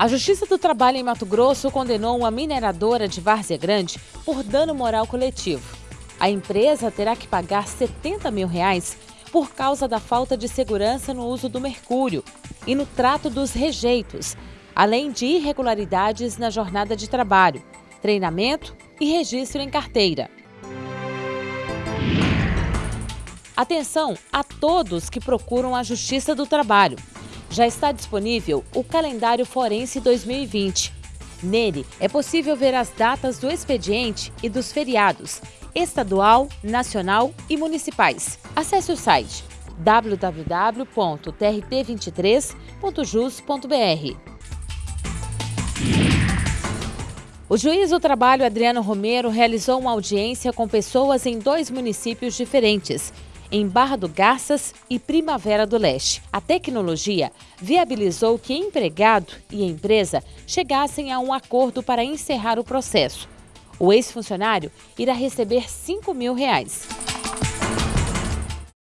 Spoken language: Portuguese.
A Justiça do Trabalho em Mato Grosso condenou uma mineradora de Várzea Grande por dano moral coletivo. A empresa terá que pagar 70 mil reais por causa da falta de segurança no uso do mercúrio e no trato dos rejeitos, além de irregularidades na jornada de trabalho, treinamento e registro em carteira. Atenção a todos que procuram a Justiça do Trabalho já está disponível o Calendário Forense 2020. Nele é possível ver as datas do expediente e dos feriados, estadual, nacional e municipais. Acesse o site www.trt23.jus.br. O juiz do trabalho Adriano Romero realizou uma audiência com pessoas em dois municípios diferentes em Barra do Garças e Primavera do Leste. A tecnologia viabilizou que empregado e empresa chegassem a um acordo para encerrar o processo. O ex-funcionário irá receber 5 mil reais.